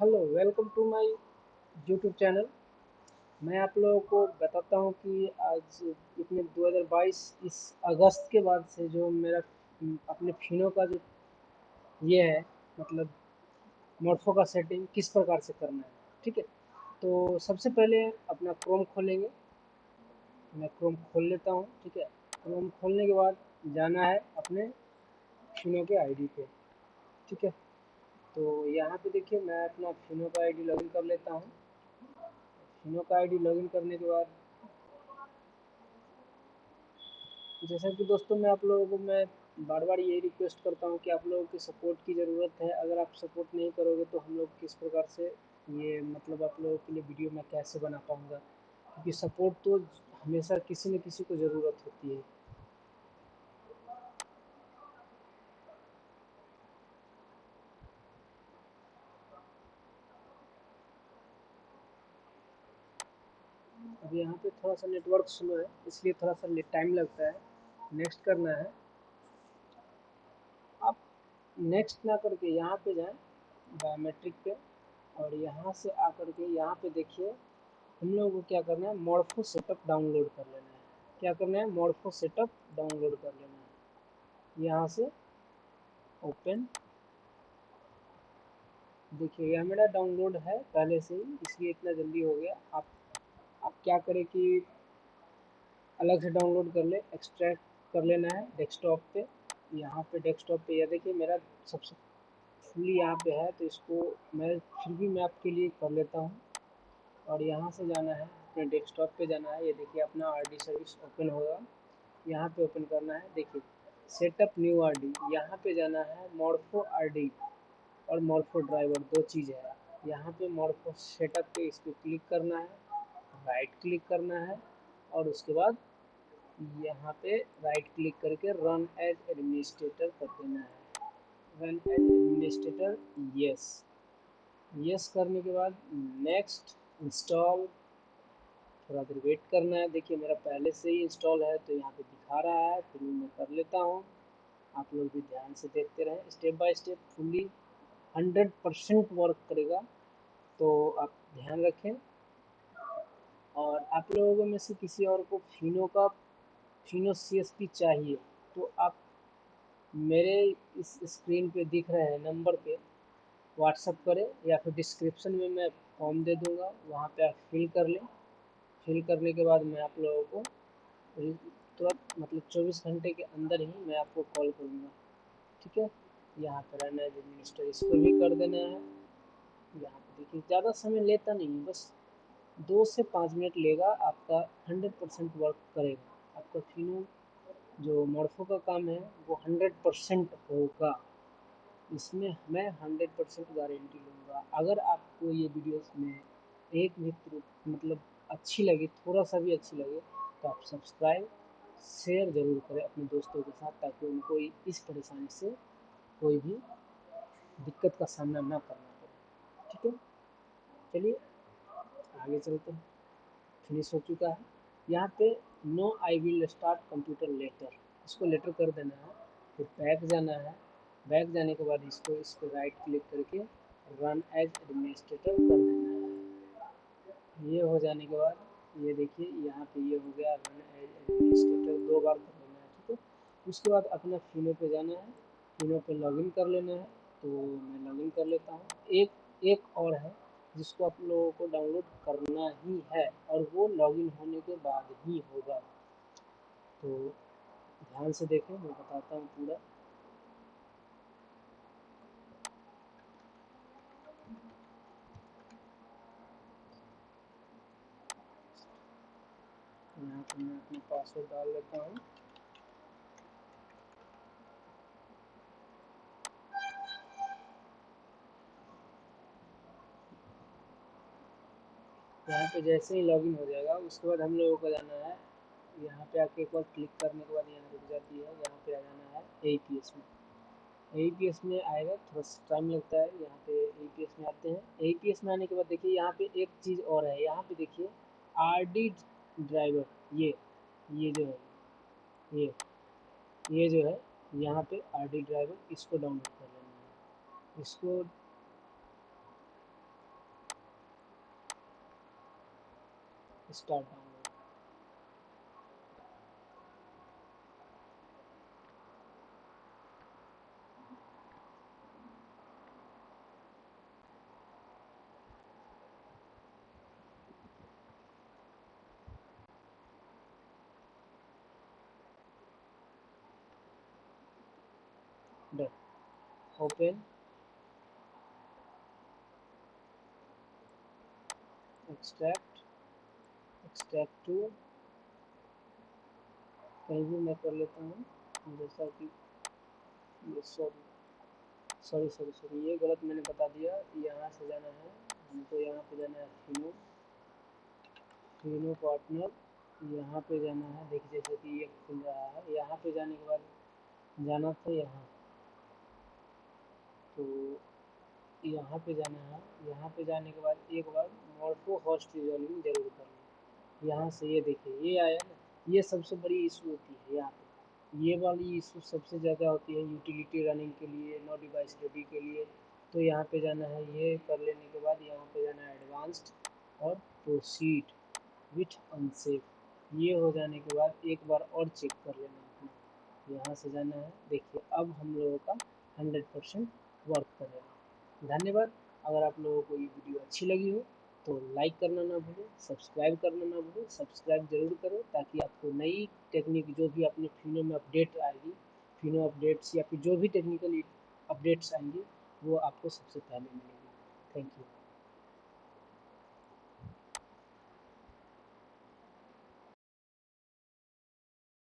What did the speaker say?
Hello welcome to my YouTube channel मैं आप लोगों को बताता हूँ कि आज इतने 2022 इस अगस्त के बाद से जो मेरा अपने फिनों का जो ये है मतलब मोटफो का सेटिंग किस प्रकार से करना है, ठीक है? तो सबसे पहले अपना क्रोम खोलेंगे। मैं क्रोम खोल लेता हूँ, ठीक है? क्रोम खोलने के बाद जाना है अपने फिनों के आईडी पे, ठीक है? तो यहाँ पे देखिए मैं अपना फिनो का आईडी लॉगिन कर लेता हूँ। फिनो का आईडी लॉगिन करने के बाद जैसा कि दोस्तों मैं आप लोगों को मैं बार बार यही रिक्वेस्ट करता हूँ कि आप लोगों की सपोर्ट की ज़रूरत है। अगर आप सपोर्ट नहीं करोगे तो हम लोग किस प्रकार से ये मतलब आप लोगों के लिए वीडियो मैं कैसे बना पाऊँगा? क्योंकि सपोर्ट तो हमेशा किसी न किसी को ज़रूरत होती है। अब यहाँ पे थोड़ा सा नेटवर्क स्लो है, इसलिए थोड़ा सा टाइम लगता है। नेक्स्ट करना है। आप नेक्स्ट ना करके यहाँ पे जाएँ बायोमेट्रिक पे, और यहाँ से आकर के यहाँ पे देखिए, हम लोगों को क्या करना है मॉर्फो सेटअप डाउनलोड कर लेना है। क्या करना है मॉर्फो सेटअप डाउनलोड कर लेना है। यहाँ से ओपन देखिए यह मेरा डाउनलोड है पहले से ही, इसलिए इतना जल्दी हो गया। आप आप क्या करें कि अलग से डाउनलोड कर ले एक्सट्रैक्ट कर लेना है डेस्कटॉप पे। यहाँ पे डेस्कटॉप पे यह देखिए, मेरा सबसे फुली यहाँ पे है तो इसको मैं फिर भी मैं आपके लिए कर लेता हूँ। और यहाँ से जाना है, अपने डेस्कटॉप पे जाना है। ये देखिए, अपना आरडी सर्विस ओपन होगा। यहाँ पे ओपन करना है। देखिए सेटअप न्यू आर डी यहाँ पे जाना है मॉर्फो आर डी और मॉर्फो ड्राइवर दो चीज़ है। यहाँ पे मॉर्फो सेटअप पे इस पर क्लिक करना है। राइट क्लिक करना है और उसके बाद यहाँ पे राइट क्लिक करके रन एज एडमिनिस्ट्रेटर कर देना है। Run as administrator yes yes करने के बाद नेक्स्ट इंस्टॉल थोड़ा देर वेट करना है। देखिए मेरा पहले से ही इंस्टॉल है तो यहाँ पे दिखा रहा है फिर मैं कर लेता हूँ। आप लोग भी ध्यान से देखते रहें। Step by step fully hundred percent work करेगा तो आप ध्यान रखें। और आप लोगों में से किसी और को फिनो का, फिनो सी चाहिए तो आप मेरे इस स्क्रीन पे दिख रहे हैं नंबर पे। व्हाट्सअप करें या फिर डिस्क्रिप्शन में मैं फॉर्म दे दूँगा, वहाँ पे आप फिल कर लें। फिल करने के बाद मैं आप लोगों को तुरंत मतलब 24 घंटे के अंदर ही मैं आपको कॉल करूँगा। ठीक है? यहाँ पर रहना है जो मिनिस्टर इसको भी कर देना है। यहाँ पर देखिए, ज़्यादा समय लेता नहीं बस दो से पाँच मिनट लेगा, आपका हंड्रेड परसेंट वर्क करेगा। आपका फिनो जो मॉर्फो का काम है, वो हंड्रेड परसेंट होगा। इसमें मैं हंड्रेड परसेंट गारंटी लूँगा। अगर आपको ये वीडियोस में एक भी मतलब अच्छी लगी, थोड़ा सा भी अच्छी लगे तो आप सब्सक्राइब, शेयर ज़रूर करें अपने दोस्तों के साथ, ताकि उनको इस परेशानी से कोई भी दिक्कत का सामना ना करना पड़े। ठीक है? चलिए। आगे चलते हैं। फिनिश हो चुका है। यहाँ पे no I will start computer later इसको लेटर कर देना है। फिर बैक जाना है। बैक जाने के बाद इसको इसको राइट क्लिक करके रन एज एडमिनिस्ट्रेटर कर देना है। ये हो जाने के बाद, ये देखिए, यहाँ पे ये हो गया रन एज एडमिनिस्ट्रेटर दो बार कर लेना है, ठीक है? उसके बाद अपना फिनो पे जाना है। फिनो पे लॉगिन कर लेना है। तो मैं लॉगिन कर लेता हूँ। एक एक और है। जिसको आप लोगों को डाउनलोड करना ही है और वो लॉगिन होने के बाद ही होगा। तो ध्यान से देखें, मैं बताता हूँ पूरा। यहाँ पर मैं अपना पासवर्ड डाल लेता हूँ। यहाँ पे जैसे ही लॉगिन हो जाएगा, उसके बाद हम लोगों को जाना है। यहाँ पे आके एक बार क्लिक करने के बाद यहाँ रुक जाती है। यहाँ पे आ जाना है ए पी एस में। ए पी एस में आएगा, थोड़ा सा टाइम लगता है। यहाँ पे एस में आते हैं। ए पी एस में आने के बाद देखिए, यहाँ पे एक चीज़ और है। यहाँ पे देखिए आर डी ड्राइवर ये ये जो है, ये ये जो है, यहाँ पे आर डी ड्राइवर इसको डाउनलोड कर लेना है। इसको start downloading. Done. Open. Extract. Extract to कहीं भी मैं कर लेता हूँ। जैसा कि ये सॉरी सॉरी सॉरी सॉरी ये गलत मैंने बता दिया। यहाँ से जाना है। हमको यहाँ पे जाना है फिनो फिनो पार्टनर यहाँ पे जाना है। देखिए, जैसे कि ये खुल रहा है। यहाँ पे जाने के बाद जाना था यहाँ। तो यहाँ पे जाना है। यहाँ पे जाने के बाद एक बार मॉर्फो हॉस्ट रिजॉल्विंग ज़रूर कर लें। यहाँ से ये देखिए, ये आया ना, ये सबसे बड़ी इशू होती है यहाँ पे। ये वाली इशू सबसे ज़्यादा होती है यूटिलिटी रनिंग के लिए नो डिवाइस रेडी के लिए। तो यहाँ पे जाना है, ये कर लेने के बाद यहाँ पे जाना है एडवांस्ड और प्रोसीड विथ अनसेफ ये हो जाने के बाद एक बार और चेक कर लेना अपना। यहाँ से जाना है, देखिए, अब हम लोगों का हंड्रेड परसेंट वर्क करेगा। धन्यवाद। अगर आप लोगों को ये वीडियो अच्छी लगी हो तो लाइक करना ना भूलें सब्सक्राइब करना ना भूलें सब्सक्राइब ज़रूर करो ताकि आपको नई टेक्निक जो भी अपने फिनो में अपडेट आएगी फिनो अपडेट्स या फिर जो भी टेक्निकल अपडेट्स आएँगी, वो आपको सबसे पहले मिलेगी। Thank you